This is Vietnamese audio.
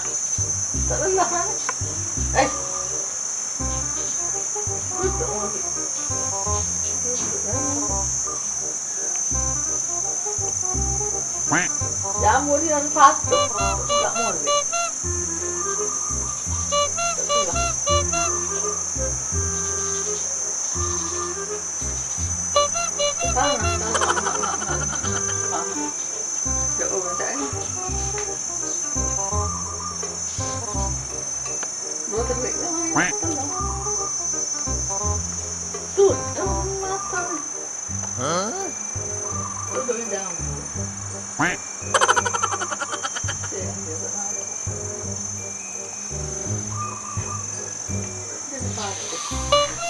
Eh. Jamur dan patu, nggak mau. Nó thật lệ lắm. Sụt trong mắt thôi Hả? Nó đôi dòng. Thank you.